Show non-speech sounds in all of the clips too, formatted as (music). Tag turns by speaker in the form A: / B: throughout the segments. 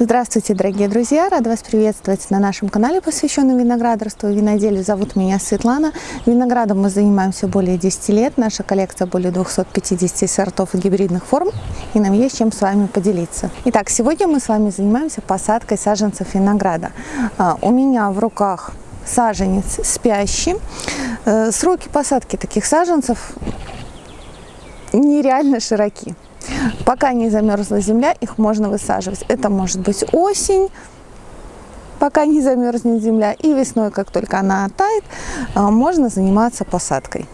A: Здравствуйте, дорогие друзья! Рада вас приветствовать на нашем канале, посвященном виноградарству и виноделию. Зовут меня Светлана. Виноградом мы занимаемся более 10 лет. Наша коллекция более 250 сортов и гибридных форм. И нам есть чем с вами поделиться. Итак, сегодня мы с вами занимаемся посадкой саженцев винограда. А, у меня в руках саженец спящий. Э, сроки посадки таких саженцев нереально широки. Пока не замерзла земля, их можно высаживать. Это может быть осень, пока не замерзнет земля, и весной, как только она оттает, а, можно заниматься посадкой.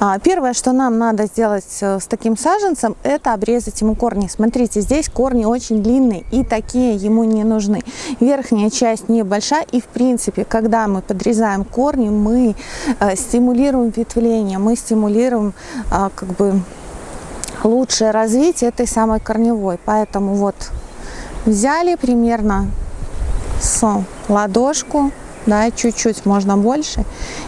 A: А, первое, что нам надо сделать э, с таким саженцем, это обрезать ему корни. Смотрите, здесь корни очень длинные и такие ему не нужны. Верхняя часть небольшая и в принципе, когда мы подрезаем корни, мы э, стимулируем ветвление, мы стимулируем а, как бы лучшее развитие этой самой корневой. Поэтому вот взяли примерно с ладошку, да, чуть-чуть, можно больше,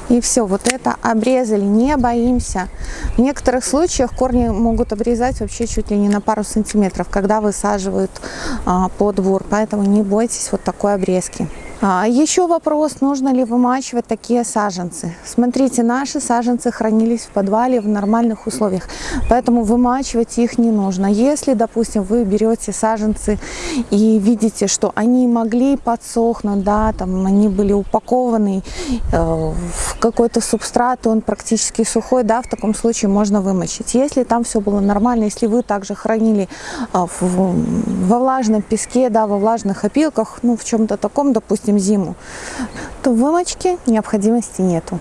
A: и все, вот это обрезали, не боимся. В некоторых случаях корни могут обрезать вообще чуть ли не на пару сантиметров, когда высаживают а, по поэтому не бойтесь вот такой обрезки. А, еще вопрос, нужно ли вымачивать такие саженцы. Смотрите, наши саженцы хранились в подвале в нормальных условиях, поэтому вымачивать их не нужно. Если, допустим, вы берете саженцы и видите, что они могли подсохнуть, да, там они были упакованы э, в какой-то субстрат, он практически сухой, да, в таком случае можно вымочить. Если там все было нормально, если вы также хранили в, во влажном песке, да, во влажных опилках, ну, в чем-то таком, допустим, допустим, зиму, то в вымочке необходимости нету.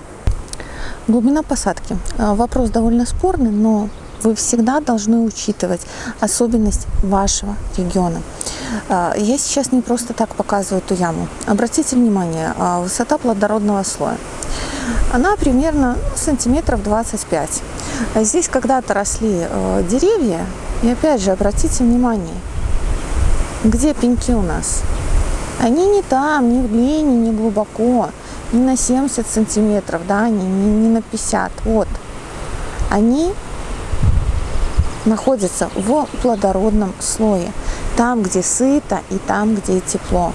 A: Глубина посадки. А, вопрос довольно спорный, но вы всегда должны учитывать особенность вашего региона. А, я сейчас не просто так показываю эту яму. Обратите внимание, а, высота плодородного слоя. Она примерно сантиметров 25. Здесь когда-то росли деревья. И опять же, обратите внимание, где пеньки у нас? Они не там, не в длине, не глубоко, не на 70 сантиметров, да, не, не, не на 50. Вот. Они находятся в плодородном слое. Там, где сыто и там, где тепло.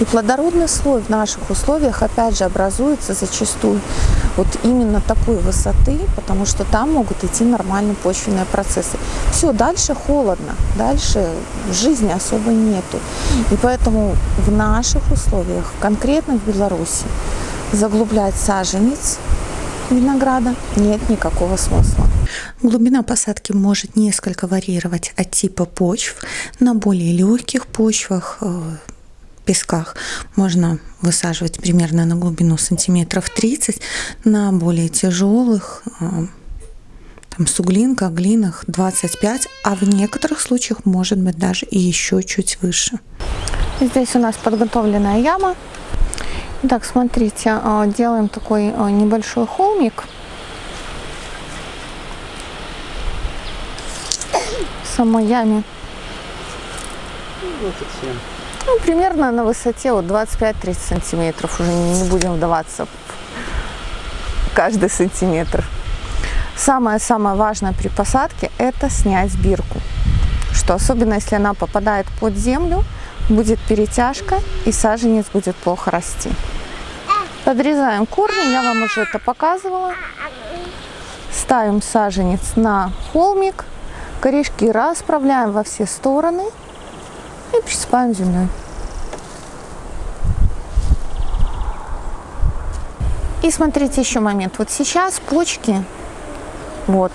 A: И плодородный слой в наших условиях, опять же, образуется зачастую вот именно такой высоты, потому что там могут идти нормальные почвенные процессы. Все, дальше холодно, дальше жизни особо нету. И поэтому в наших условиях, конкретно в Беларуси, заглублять саженец винограда нет никакого смысла. Глубина посадки может несколько варьировать от типа почв. На более легких почвах э, песках можно высаживать примерно на глубину сантиметров 30, на более тяжелых э, там суглинка, глинах 25, а в некоторых случаях может быть даже и еще чуть выше. Здесь у нас подготовленная яма. Так, смотрите, э, делаем такой э, небольшой холмик. В самой яме. 27. Ну, примерно на высоте вот 25-30 сантиметров. Уже не будем вдаваться в каждый сантиметр. Самое-самое важное при посадке – это снять бирку. Что особенно, если она попадает под землю, будет перетяжка и саженец будет плохо расти. Подрезаем корни, я вам уже это показывала. Ставим саженец на холмик, корешки расправляем во все стороны – и присыпаем землей. И смотрите еще момент. Вот сейчас почки, вот,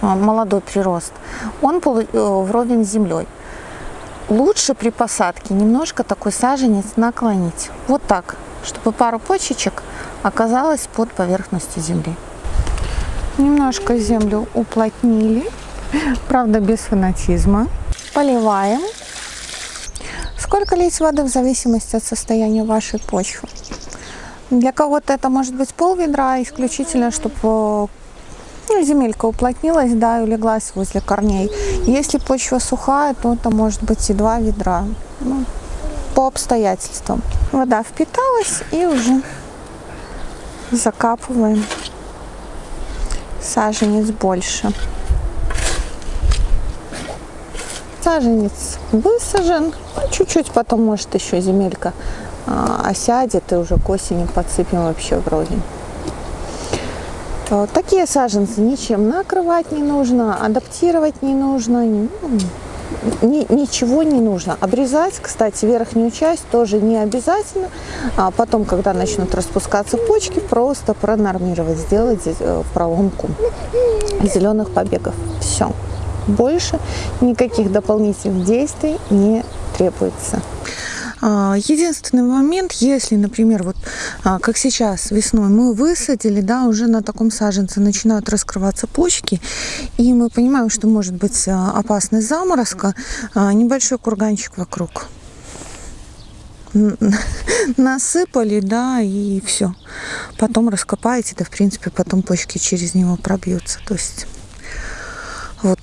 A: а, молодой прирост, он э, вровень с землей. Лучше при посадке немножко такой саженец наклонить. Вот так, чтобы пару почечек оказалось под поверхностью земли. Немножко землю уплотнили, (laughs) правда без фанатизма. Поливаем. Сколько лить воды в зависимости от состояния вашей почвы? Для кого-то это может быть пол ведра, исключительно, чтобы ну, земелька уплотнилась, да, и улеглась возле корней. Если почва сухая, то это может быть и два ведра, ну, по обстоятельствам. Вода впиталась и уже закапываем саженец больше. Саженец высажен, чуть-чуть потом может еще земелька а, осядет и уже к осени подсыпем вообще в рознь. Такие саженцы ничем накрывать не нужно, адаптировать не нужно, ни, ничего не нужно. Обрезать, кстати, верхнюю часть тоже не обязательно. А потом, когда начнут распускаться почки, просто пронормировать, сделать э, проломку зеленых побегов. Все. Больше никаких дополнительных действий не требуется. А, единственный момент, если, например, вот а, как сейчас весной мы высадили, да, уже на таком саженце начинают раскрываться почки, и мы понимаем, что может быть а, опасность заморозка, небольшой курганчик вокруг (laughs) насыпали, да, и все. Потом раскопаете, да, в принципе, потом почки через него пробьются. То есть вот.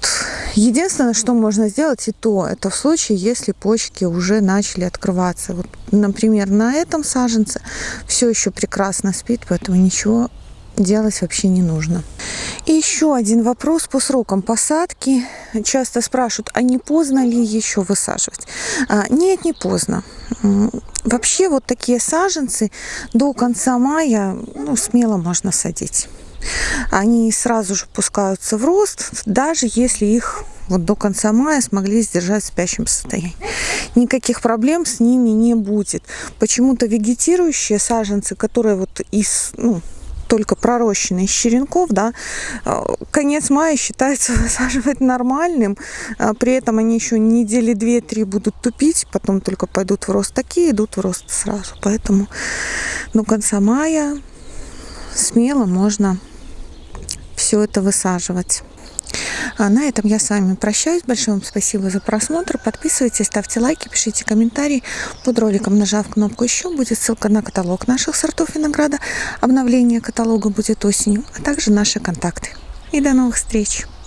A: Единственное, что можно сделать и то, это в случае, если почки уже начали открываться. Вот, например, на этом саженце все еще прекрасно спит, поэтому ничего делать вообще не нужно. И еще один вопрос по срокам посадки. Часто спрашивают, а не поздно ли еще высаживать? А, нет, не поздно. Вообще вот такие саженцы до конца мая ну, смело можно садить они сразу же пускаются в рост, даже если их вот до конца мая смогли сдержать в спящем состоянии. Никаких проблем с ними не будет. Почему-то вегетирующие саженцы, которые вот из, ну, только пророщенные из черенков, да, э, конец мая считается высаживать (laughs) нормальным, а при этом они еще недели две-три будут тупить, потом только пойдут в рост. Такие идут в рост сразу, поэтому до конца мая смело можно все это высаживать. А на этом я с вами прощаюсь. Большое вам спасибо за просмотр. Подписывайтесь, ставьте лайки, пишите комментарии. Под роликом, нажав кнопку «Еще», будет ссылка на каталог наших сортов винограда. Обновление каталога будет осенью, а также наши контакты. И до новых встреч!